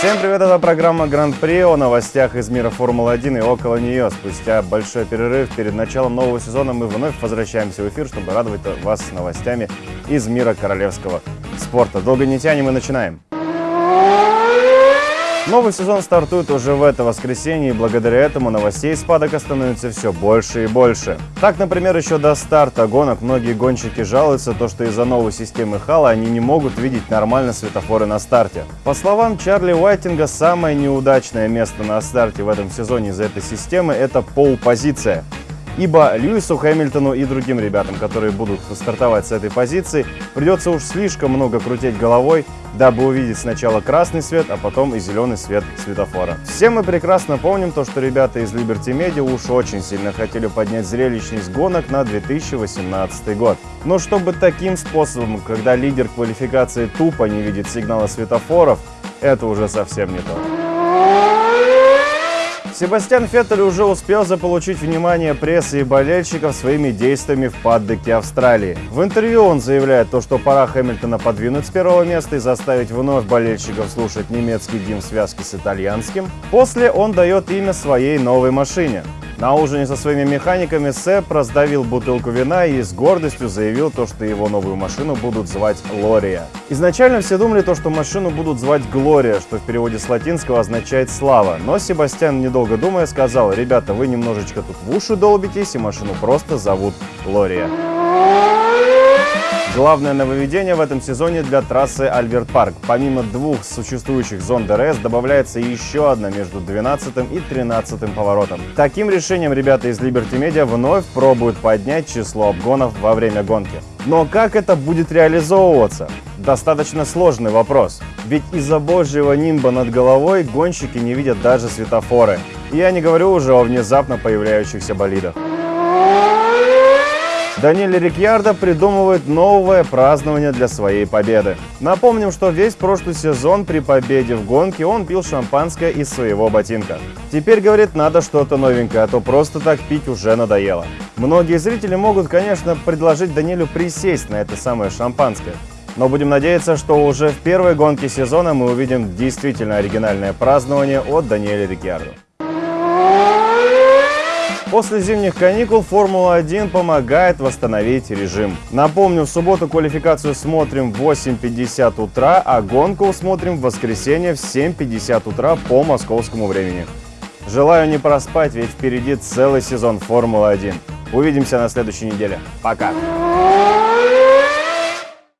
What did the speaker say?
Всем привет, это программа Гран-при о новостях из мира Формулы-1 и около нее. Спустя большой перерыв перед началом нового сезона мы вновь возвращаемся в эфир, чтобы радовать вас новостями из мира королевского спорта. Долго не тянем и начинаем. Новый сезон стартует уже в это воскресенье, и благодаря этому новостей с падока становится все больше и больше. Так, например, еще до старта гонок многие гонщики жалуются, то, что из-за новой системы хала они не могут видеть нормально светофоры на старте. По словам Чарли Уайтинга, самое неудачное место на старте в этом сезоне из-за этой системы – это пол-позиция. Ибо Льюису Хэмилтону и другим ребятам, которые будут стартовать с этой позиции, придется уж слишком много крутить головой, дабы увидеть сначала красный свет, а потом и зеленый свет светофора. Все мы прекрасно помним то, что ребята из Liberty Media уж очень сильно хотели поднять зрелищность гонок на 2018 год. Но чтобы таким способом, когда лидер квалификации тупо не видит сигнала светофоров, это уже совсем не то. Себастьян Феттель уже успел заполучить внимание прессы и болельщиков своими действиями в паддеке Австралии. В интервью он заявляет то, что пора Хэмилтона подвинуть с первого места и заставить вновь болельщиков слушать немецкий гимн в связке с итальянским. После он дает имя своей новой машине. На ужине со своими механиками Сэп раздавил бутылку вина и с гордостью заявил то, что его новую машину будут звать Лория. Изначально все думали то, что машину будут звать Глория, что в переводе с латинского означает «слава». Но Себастьян, недолго думая, сказал, ребята, вы немножечко тут в уши долбитесь и машину просто зовут Лория. Главное нововведение в этом сезоне для трассы Альберт Парк. Помимо двух существующих зон DRS добавляется еще одна между 12 и 13 поворотом. Таким решением ребята из Liberty Media вновь пробуют поднять число обгонов во время гонки. Но как это будет реализовываться? Достаточно сложный вопрос. Ведь из-за божьего нимба над головой гонщики не видят даже светофоры. Я не говорю уже о внезапно появляющихся болидах. Даниэль Рикьярдо придумывает новое празднование для своей победы. Напомним, что весь прошлый сезон при победе в гонке он пил шампанское из своего ботинка. Теперь, говорит, надо что-то новенькое, а то просто так пить уже надоело. Многие зрители могут, конечно, предложить Даниэлю присесть на это самое шампанское. Но будем надеяться, что уже в первой гонке сезона мы увидим действительно оригинальное празднование от Даниэля Рикьярдо. После зимних каникул Формула-1 помогает восстановить режим. Напомню, в субботу квалификацию смотрим в 8.50 утра, а гонку смотрим в воскресенье в 7.50 утра по московскому времени. Желаю не проспать, ведь впереди целый сезон Формулы-1. Увидимся на следующей неделе. Пока!